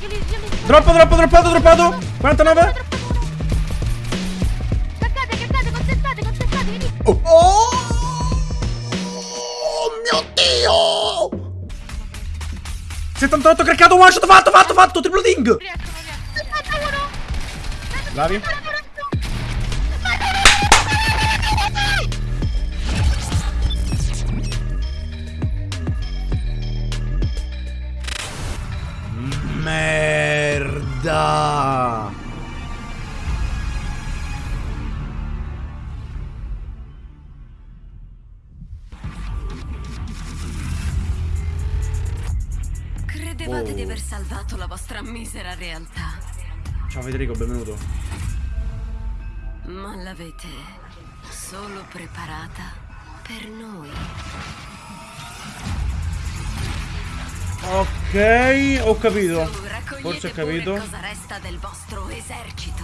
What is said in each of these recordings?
Io li, io li Droppo, droppo, droppato, droppato. 49. Caccate, caccate, contestate, contestate, venite. Oh. oh mio Dio. 78 craccato, one shot, fatto, fatto, fatto, triplo ding. Riesco, non riesco. 71. Merda. Credevate Oh. di aver salvato la vostra misera realtà, Ciao Federico, benvenuto. ma l'avete solo preparata per noi. Ok, ho capito. Forse ho capito. cosa resta del vostro esercito.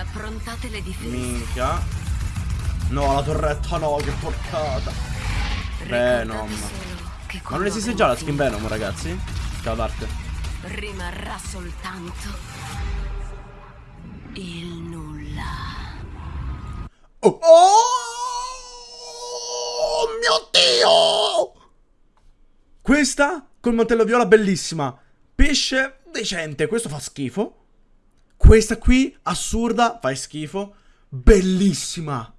Approntate le difese. Minchia. No, la torretta no, che porcata. Venom. che Ma non esiste già la skin Venom, ragazzi? Ciao d'arte. finito, Rimarrà soltanto il nulla. Oh. oh Questa col mantello viola bellissima. Pesce decente, questo fa schifo. Questa qui assurda, fa schifo. Bellissima.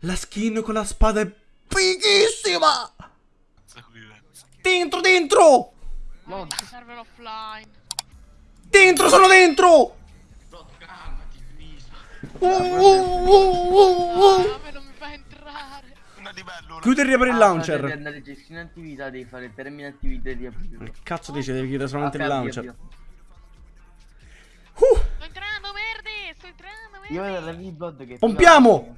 La skin con la spada è fighissima. Dentro, dentro! No, ci serve l'offline. Dentro, sono dentro! Uh, uh, uh, uh, uh. Chiudi e riapri il Ah, launcher. Devi andare a gestione attività, devi fare termine attività e riaprirlo. Che cazzo dice? Devi chiudere solamente il launcher. Uh, Sto entrando, merdi. Sto entrando, merdi. Io vedo la V-Blood che pompiamo!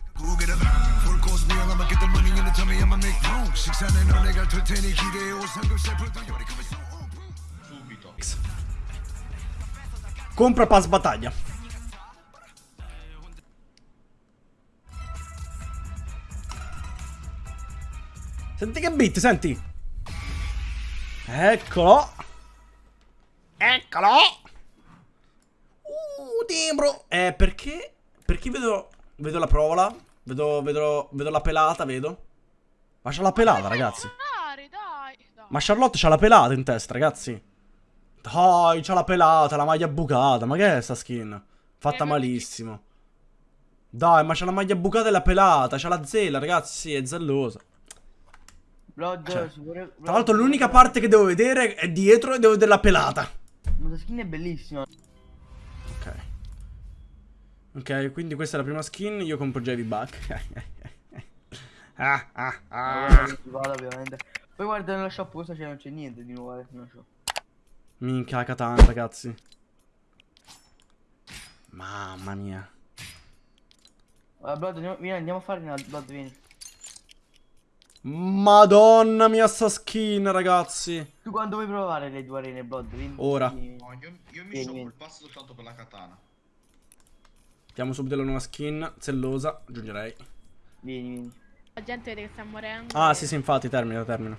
Compra pass battaglia. Senti che beat, senti. Eccolo. Eccolo. Uh, timbro. Eh, perché? Perché vedo, vedo la provola? Vedo, vedo, vedo la pelata, vedo. Ma c'ha la pelata, ragazzi. Ma Charlotte c'ha la pelata in testa, ragazzi. Dai, c'ha la pelata, la maglia bucata. Ma che è sta skin? Fatta Eh, ma- malissimo. Dai, ma c'ha la maglia bucata e la pelata. C'ha la zella, ragazzi. Sì, è zellosa. Blood, Cioè, sicuro- Tra l'altro, l'unica parte che devo vedere è dietro e devo vedere la pelata. Ma la skin è bellissima. Ok. Ok, quindi questa è la prima skin. Io compro Javi Buck. ah, ah, ah. Allora, vado, ovviamente. Poi guarda nella shop cosa c'è, non c'è niente di nuovo, eh, nella shop. Minchia, la katana, ragazzi. Mamma mia. Allora, Blood, andiamo, vieni, andiamo a fare una Blood, vieni. Madonna mia sta skin, ragazzi. Tu quando vuoi provare le due arene Blood? Vieni, Ora. No, io, io mi sono passo soltanto per la katana. Mettiamo subito la nuova skin, zellosa, aggiungerei. Vieni, vieni. La gente vede che sta morendo. Ah, sì, sì, infatti, termina, termina.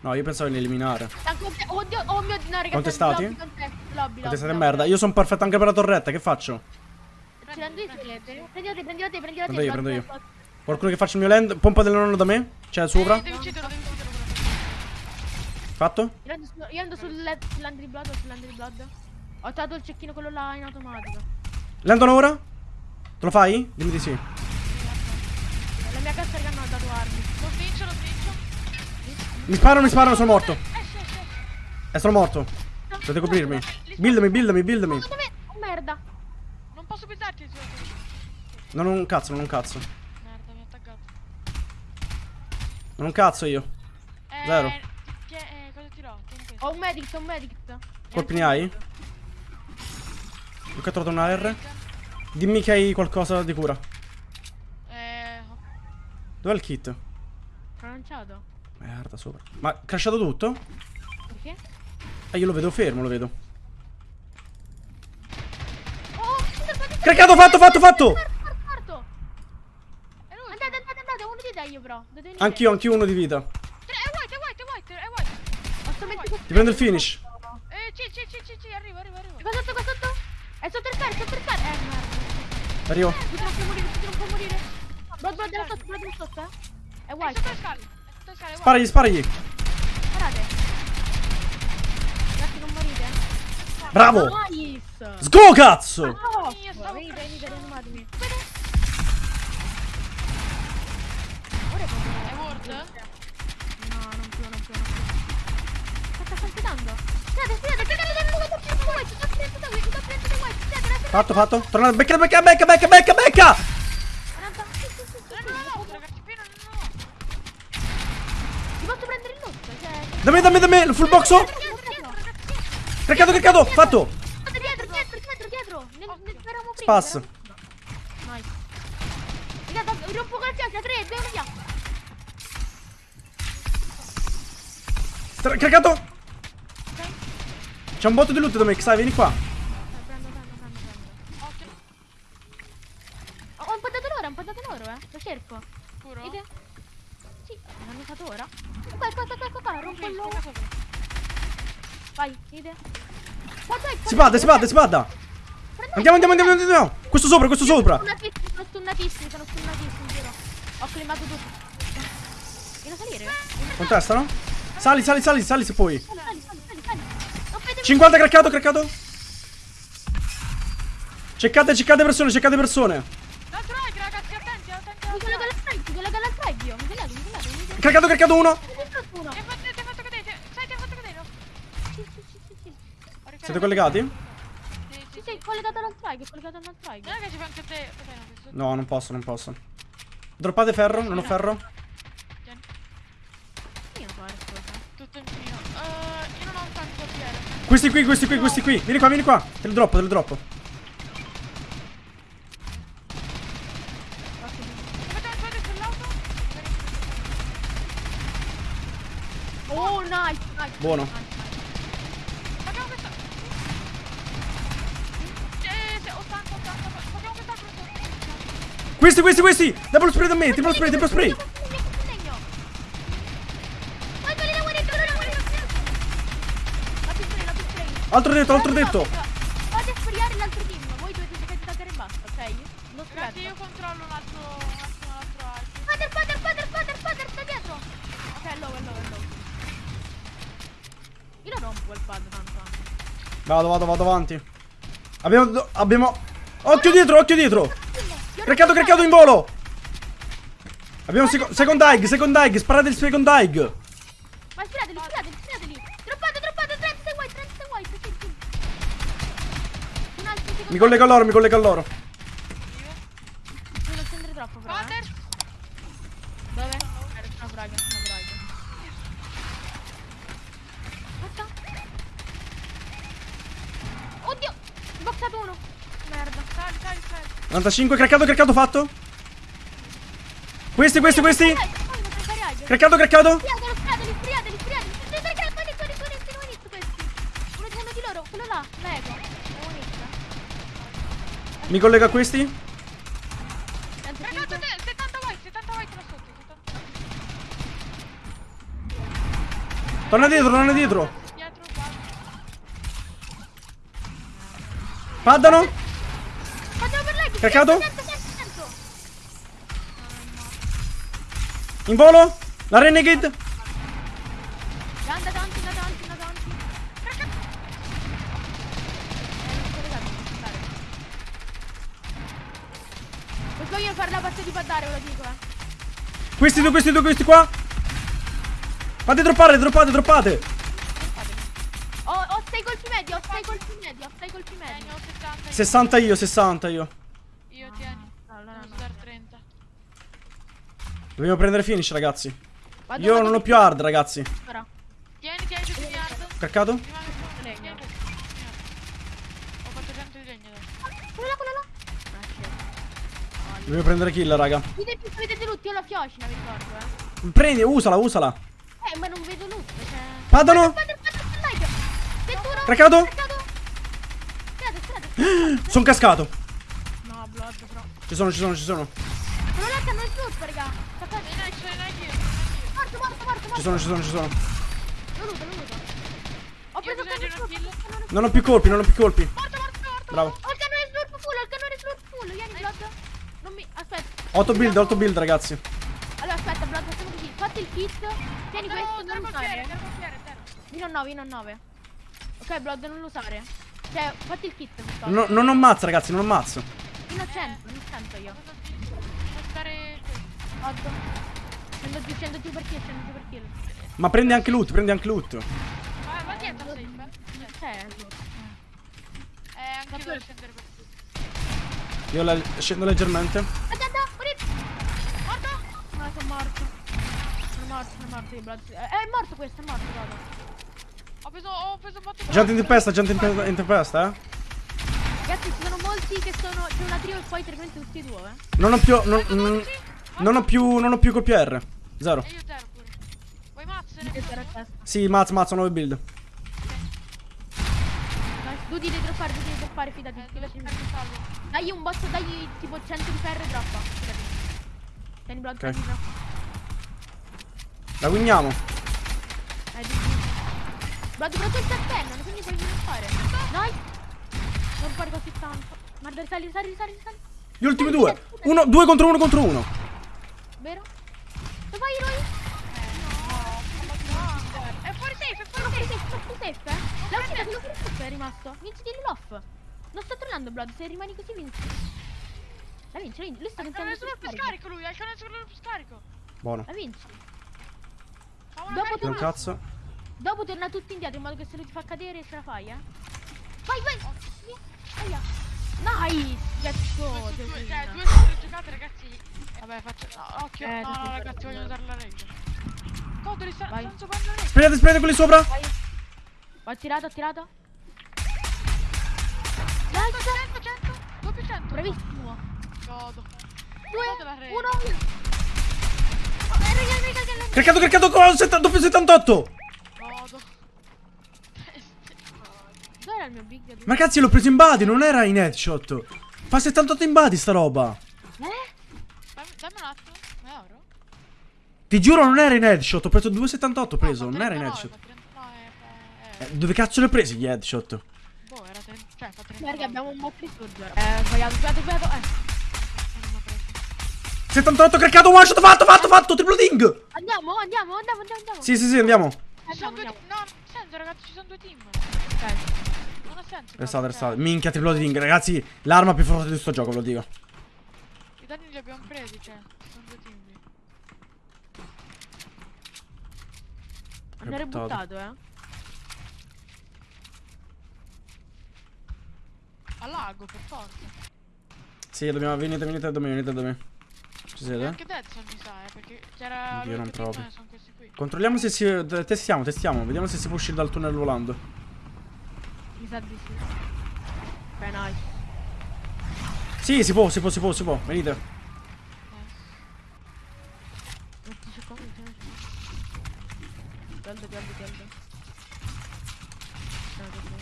No, io pensavo di eliminare. Oddio, oh mio Dio, no, ragazzi. Contestati? Lobby, contest- lobby, lobby, merda. Io sono perfetto anche per la torretta, che faccio? Ci rendo i siete. Prendete, prendete, prendete. Prendo io, prendo io. Qualcuno che faccia il mio land, pompa del nonno da me? C'è sopra? Devi ucciderlo, devi ucciderlo. Fatto? Io ando, su- io ando sul sull'Andry Blood o sull'Andry Blood. Ho trovato il cecchino quello là in automatico. Landano ora? Te lo fai? Dimmi di sì. La mia cassa che hanno dato armi. Lo svincio, lo svincio. Mi sparano, mi sparano, sono morto. Esce, esce. E sono morto. Dovete coprirmi. Buildami, buildami, buildami. Oh merda. Non posso buildarti su Non un cazzo, non un cazzo. Merda, mi ha attaccato. Non cazzo io. Eh, Zero. ti- eh, cosa tirò? Tieni questo. Ho un medic, ho un medic. Colpi ne hai? Ho catturato una R. Dimmi che hai qualcosa di cura. Eh, Dov'è il kit? lanciato. Merda, sopra. Ma crashato tutto? Perché? Eh, io lo vedo fermo, lo vedo. Oh, Craccato, fatto, fatto, fatto! Morto, morto. Andate, andate, andate, uno di dai io però. Anch'io, anch'io uno di vita. Tre, È white, è white, è white, è white. Ti prendo il finish. Eh, sì, sì, sì, sì, arrivo, arrivo, arrivo. Qua sotto, qua sotto. È sotto il carro, sotto il carro. Eh, merda. Arrivo. Tu non puoi morire, tu non puoi morire. Blood, blood, della sotto, della sotto, eh. È È white. sotto le scale. È sotto le scale. Sparagli, sparagli. Guardate. Ragazzi, non morite. Bravo. Nice. Sgo cazzo. Stavo venite, per- venite, No, non più, non più, non più. Sta white, sto prendendo da white, spiate, spiate, Fatto, fatto. Torna, becca, becca, becca, becca, becca, becca. 40, sì, sì, sì, sì, No, no, no, ragazzi, pieno, no, no. Ti posso prendere il loot, cioè... Dammi, dammi, dammi. Il full boxo. Craccato, craccato. Fatto. Dietro, dietro, dietro, dietro. Nel, nel eravamo prima. Spas. eravamo prima. Nice. Raga, rompo con la fiacca, 3, 2, 1, Tra- Craccato. C'è un botto di loot me, sai, vieni qua. Prendo, prendo, prendo, prendo. Ho ho un po' dato loro, ho un po' dato loro, eh. Lo cerco. Puro? Vedi? Sì, l'hanno usato ora. Qua, qua, qua, qua, qua, rompo loro. Vai, qua, Si bada, si bada, si bada. Andiamo, andiamo, andiamo, andiamo. Questo sopra, questo sopra. Sono stunnatissimi, sono stunnatissimi, giro. Ho climato tutto. Vieni a salire? Contestano? Sali, sali, sali, sali se puoi. Sali, sali, sali, sali, sali. Non vedete 50 craccato, craccato. Ceccate, ceccate persone, ceccate persone. Craccato, craccato uno. Ricaricato. Siete collegati? Sì, sì, collegato alla strike, collegato alla strike. No, non posso, non posso. Droppate ferro, non ho ferro. Tieni, Io so, è cosa. Tutto in mio. Eh, io non ho tanto piede. Questi qui, questi qui, questi qui. Vieni qua, vieni qua. Te li droppo, te li droppo. Oh, nice, nice. Buono. Nice, nice. Facciamo questa. Eh, se- 80, 80. Facciamo quest'altro. Questi, questi, questi. Double spray da me, triple spray, triple spray. Vai, quelli da guarito, quelli da guarito. La più spray, la più spray. Altro detto, altro detto. Fate sfriare l'altro team, voi dovete di tagliare e basta, ok? Non Ragazzi, io controllo un altro. Un attimo l'altro altro. Father, father, father, father, father, sta dietro. Ok, low, è low, è low. Io lo rompo quel pad tanto. eh. Vado, vado, vado avanti. Abbiamo, abbiamo... Occhio dietro, occhio dietro. Craccato, craccato in volo. Abbiamo seco- second egg, second egg. Sparate il second egg. Ma sfirateli, sfirateli, sfirateli. Droppate, droppate, 30 sei white, 30 sei white, sì, sì. Un altro secondo. Mi collego a loro, mi collego a loro. Non scendere troppo, però. Father? Eh. Dove? Eh, Una braga, una braga. Aspetta. Oddio! Boxato uno. Merda. Sali, sali, sali. 95, craccato, craccato fatto. Questi, questi, questi. Craccato, craccato. Sfriateli, sfriateli, sfriateli, Mi collego a questi. Sento Ragazzi, finto. te, 70 white, 70 white là sotto. 70. Torna dietro, torna dietro. Dietro. Paddano. Sento. In volo. La Renegade. Posso io fare la parte di paddare, ve lo dico, eh. Questi due, questi due, questi qua. Fate droppare, droppate, droppate. Ho, ho 6 colpi medi, ho 6 colpi medi, ho 6 colpi Tieni, medi. ho 70. io. 60 io, 60 io. Io tieni. Allora Devo no. usare 30. Dobbiamo prendere finish, ragazzi. Vado, Io vado non ho più hard, ragazzi. Ora. Tieni, tieni gli hard. Craccato? Rimane solo Legno. Tieni tutti gli hard. Ho 400 di legno adesso. Quello là, quello là. Ah, shit. Dobbiamo prendere kill, raga. Vedete più vedete tutti, io ho la fiocina, vi ricordo, eh. Prendi, usala, usala. Eh, ma non vedo loot, cioè... 21. Craccato? Sono cascato. No, blood, però. Ci sono, ci sono, ci sono. Quello là che hanno il loot, raga. Io. Morto, morto, morto, morto. Ci sono, ci sono, ci sono. Lo luto, lo luto. preso bisogno di il kill. cannone Non ho più colpi, non ho più colpi. Morto, morto, morto. Bravo. Ho il cannone slurp full, ho il cannone slurp full. Vieni, Blood. Aspetta. 8 build, 8 build, ragazzi. Allora, aspetta, Blood, facciamo così. Fatti il kit. Tieni Zero, questo, non cocchiere, usare. a 9, fino a 9. Ok, Blood, non lo usare. Cioè, fatti il kit. No- non ho mazzo, ragazzi, non ho mazzo. Fino a 100, non 100 io. Devo stare qui. 8. Scendo giù, scendo giù per kill, scendo giù per kill. Ma prendi anche loot, prendi anche loot. Va, va dietro, safe. eh. C'è. Eh, anche io devo scendere per qui. Io la- scendo leggermente. Attenta, morito. Morto? No, sono morto. Sono morto, sono morto io. Eh, è morto questo, è morto, guarda. Ho preso, ho preso un botto di Gente in tempesta, gente in, te- in tempesta, eh. Ragazzi, ci sono molti che sono. C'è una trio e poi altrimenti tutti e due, eh. Non ho più. Non, non- non ho più. Non ho più colpi R. Zero. E io zero pure. Vuoi testa. Sì, mazzo, mazzo, 9 build. Tu devi droppare, tu devi droppare, fidati. Eh, fidati. devo aspetta, salvo. Dagli un botto, dagli tipo 100 di ferro e droppa. Fidati. Tieni blood, Ok. tieni droppa. La winiamo. Eh, di Blood, però tu il castello, quindi puoi fare. Nice. Non fare così tanto. Guarda, sali, sali, sali, sali. Gli ultimi due. Uno, due contro uno contro uno. Vero? Dove vai, Roy? È fuori safe, è fuori safe. sono fuori safe, è rimasto. Vinci di l'off. Non sto tornando, Blood, se rimani così vinci. La vinci, la vinci. Lui sta pensando canone solo più scarico lui, ha il canone solo più scarico. Buono. La vinci. Dopo. Non cazzo. Dopo torna tutti indietro in modo che se lui ti fa cadere ce la fai, eh. Vai, vai. Aia. Nice. Let's go. Due cioè, due su tre giocate, ragazzi. Vabbè, faccio. No, occhio. Eh, no, no, ragazzi, voglio usare la reggia. Codoli, sta- stanno giocando la reggia. Sprayate, sprayate quelli sopra. Vai. Ho tirato, ho tirato. 100, 100, 100. 2 più 100. Bravissimo. Godo. Due, Godo la reggia. uno. Oh, eh, raga, raga, raga, raga. Craccato, craccato con setta- doppio 78. Godo. Dove era il mio big? Ma ragazzi, l'ho preso in body, non era in headshot. Fa 78 in body sta roba. Eh? Dammi, un attimo. Ti giuro, non era in headshot. Ho preso 278. Ho preso, No, non era in 39, headshot. fa 30 No, è. è- Eh, dove cazzo li ho presi gli headshot? Boh, era 30. Cioè, fa 30. Raga, abbiamo un bot di surger. Eh, sbagliato, sbagliato, sbagliato. Eh. Non l'ho preso. 78 craccato, one shot, fatto, fatto, fatto, triplo ding. Andiamo, andiamo, andiamo, andiamo, andiamo. Sì, sì, sì, andiamo. Ci sono Andiamo, due andiamo. team. No, non ha senso, ragazzi, ci sono due team. Ok. Non ha senso. Restate, cioè, restate. Minchia, triplo ding. Ragazzi, l'arma più forte di sto gioco, ve lo dico. I danni li abbiamo presi, cioè. Ci sono due team. Andare buttato, eh. A lago, per forza. Sì, dobbiamo, venite, venite da me, venite da me. Ci siete? anche Deadson mi sa, eh, perché c'era. Io non qui. Controlliamo se si... Testiamo, testiamo. Vediamo se si può uscire dal tunnel volando. Mi sa di sì. Ok, nice. Sì, si può, si può, si può, si può. Venite. Mettici qua, mettici qua. Caldo, caldo, caldo.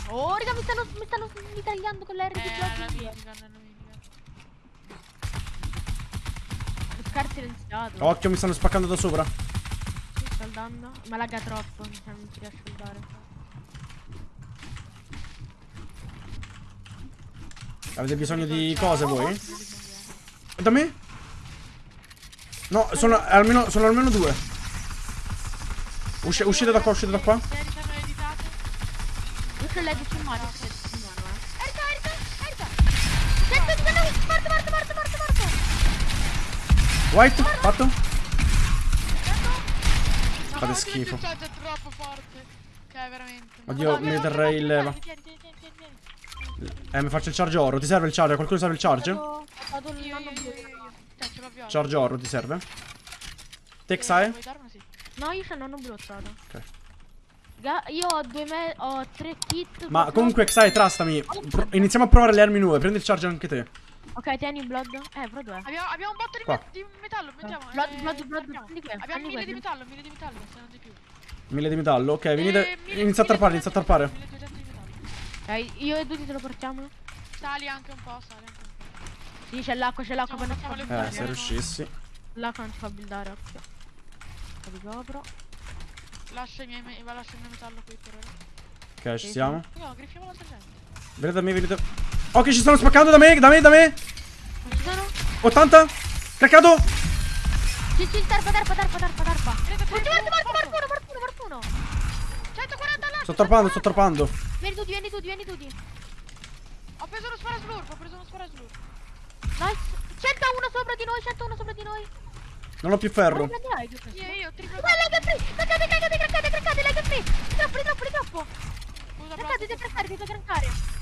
Oh, raga, mi stanno, mi stanno mitragliando con la R di Eh, la minigun. Scar silenziato. Occhio, mi stanno spaccando da sopra. Sto scaldando. Ma lagga troppo, mi sa, non ci riesco a scaldare. Avete bisogno di cose voi? Da me? No, sono almeno, sono almeno due. Usci- uscite da qua, uscite da qua. Io c'ho l'edge in mano, c'ho White, fatto? Fate oddio, schifo. È troppo forte. Cioè, veramente. Oddio, mi terrei il leva. Eh, mi faccio il charge oro. Ti serve il charge? Qualcuno serve il charge? Dato il Io, io. Cioè. Charge oro ti serve? Eh, Texae? Sì. No, io blu, ho trovato. Ok. Io ho due me ho tre kit. Ma comunque. Xai, trastami. Iniziamo a provare le armi nuove. Prendi il charge anche te. Ok, tieni il blood. Eh, però dov'è? Abbiamo, abbiamo un botto di, Qua. me- di metallo, mettiamo. Blood, eh, blood, blood, prendi que- Abbiamo prendi mille di metallo, mille di metallo, se non di più. Mille di metallo. Ok, venite. Eh, mille- Inizia a tarpare, inizia a tarpare. 1200 di metallo. Ok, io e Duty te lo portiamo. Sali anche un po', sali anche un po'. Sì, c'è l'acqua, c'è l'acqua. Eh, se riuscissi. L'acqua non ci fa buildare, occhio. Lo ricopro. Lascia i miei, me- lascia il mio metallo qui per ora. Ok, ci siamo. No, griffiamo la sergente. Venite da me, venite. Ok, ci stanno spaccando da me, da me, da me. Non ci sono? 80. Craccato. Sì, sì, tarpa, tarpa, tarpa, tarpa, tarpa. Morto, morto, morto, morto. morto, morto, morto, morto. 140 là. Sto torpando, sto torpando. Vieni tutti, vieni tutti, vieni tutti. Ho preso uno sparaslurp, ho preso uno sparaslurp. Nice. 101 sopra di noi, 101 sopra di noi. Non ho più ferro. Like. Io, io, triplo. Guarda, leg free. Craccate, craccate, craccate, craccate, leg free. Troppo, troppo, troppo. Craccate, devi craccare, devi craccare.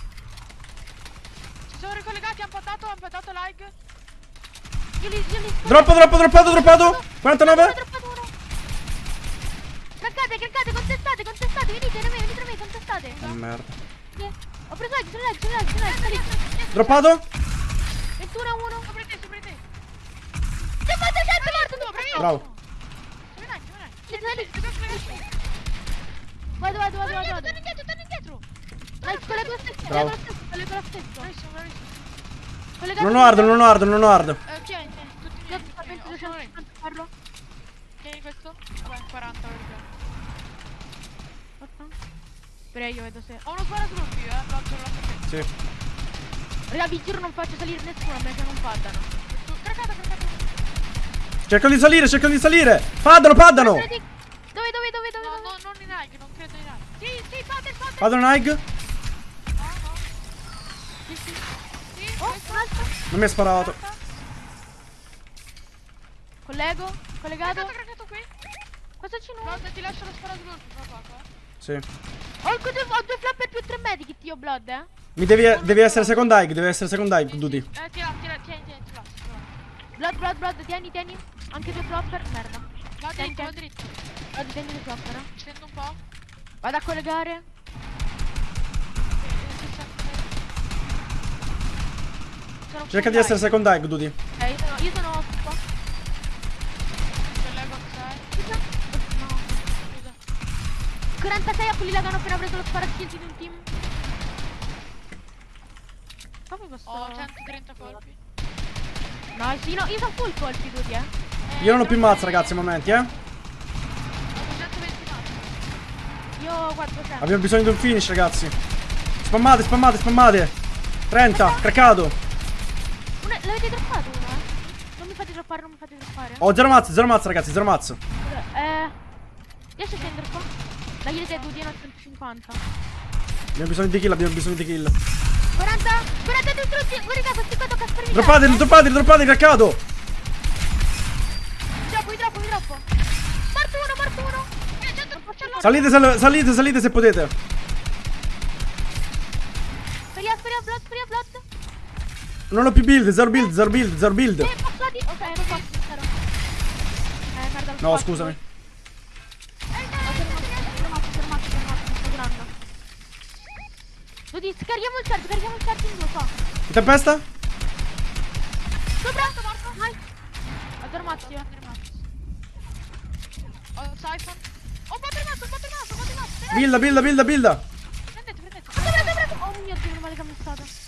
Sono ricollegati, hanno patato, hanno patato like. Io li, io li Droppo, droppo, droppato, droppato. 49. Droppato uno. Craccate, craccate, contestate, contestate. Venite da me, venite da me, contestate. Oh, merda. Ho preso like, sono like, sono like, sono like. salite. Droppato. 21 a 1. Sopra te, sopra te. C'è fatto, c'è morto. Bravo. Vado, vado, vado, vado. Torna indietro, torna indietro. Nice, collego lo stesso, Bravo. collego lo stesso, collego lo stesso. Bravissimo, bravissimo. Collegato Non ho hard, non ho hard, non ho hard. Eh, tieni, tieni, tutti solo lei. 250 farlo. Tieni questo. Vabbè, 40 perché. Spera io vedo se... Ho uno sparaslurp io, eh. Lancio la. Sì. Raga, vi giuro non faccio salire nessuno perché non faddano. Tu, Craccata, craccata. Cercano di salire, cercano di salire. Paddano, paddano. Dove, dove, dove, dove, dove? No, dove? no, non in hike, non credo in hike. Sì, sì, fate, fate. Paddano Nike. No, Non mi ha sparato. Collego, collegato. Craccato, qui. Cosa c'è nuovo? Guarda, ti lascio lo qua qua qua. Sì. Ho, due, ho due flapper più tre medikit io, Blood, eh. Mi devi, devi essere second hike, devi essere second hike, Duty. Eh, tira, tira, tieni, tieni, ti lascio. ti lascio. Blood, Blood, Blood, tieni, tieni. Anche due flopper. Merda. Va Tieni, dritto, va tieni. dritto. Blood, tieni due flopper, eh. Scendo un po'. Vado a collegare. Sono Cerca di essere second hike, Duty. Ok, io sono, io sono qua. Collego al sei. No. Scusa. 46 a quelli là che hanno appena preso lo sparaskill di un team. Come posso... Ho 130 colpi. No, sì, no, io sono full colpi tutti, eh. Io non ho più mazza, ragazzi, momenti, eh. Ho 220 mazzi. Io 400. Abbiamo bisogno di un finish, ragazzi. Spammate, spammate, spammate. 30, craccato. L'avete droppato uno, eh? Non mi fate droppare, non mi fate droppare. Ho zero mazza, zero mazza, ragazzi, zero mazza. Eh... Riesci a scendere qua? Dai, te due a 150. Abbiamo bisogno di kill, abbiamo bisogno di kill. 40, 40 distrutti. Guarda, questi qua tocca sparire. Droppate, droppate, droppate, craccato. Mi troppo, troppo, troppo. Morto uno, morto uno. Eh, c'è troppo, c'è. Salite, sal- salite, salite se potete. Speria, speria, blood, speria, blood. Non ho più build, zero build, zero build, zero build. Eh, passati. Ok, non posso, spero. Eh, merda, No, scusami. Ho fermato, fermato, fermato, fermato, mi. Dodi, scarichiamo il charge, carichiamo il charge in due qua. In tempesta? Sopra, morto, nice. Ho fermato. Ho il siphon. Ho un botte mazzo, un botte mazzo, un botte mazzo. Builda, builda, builda, builda. Prendete, prendete. Sopra, sopra, Oh mio dio, male che mi è stato.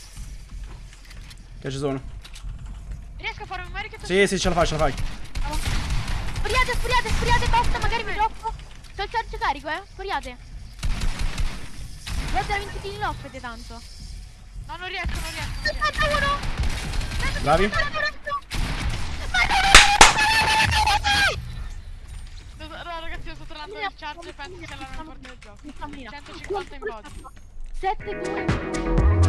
Che ci sono? Riesco a fare un American Sì, sì, ce la fai, ce la fai. Spuriate, spuriate, spuriate, basta, magari mi droppo. Sto il charge carico, eh. Spuriate. Guarda, 20 di loffete tanto. No, non riesco, non riesco. Non riesco. 61. Bravi. No, ragazzi, io sto tornando il charge e penso la mia parte del gioco. 150 in body. 7 2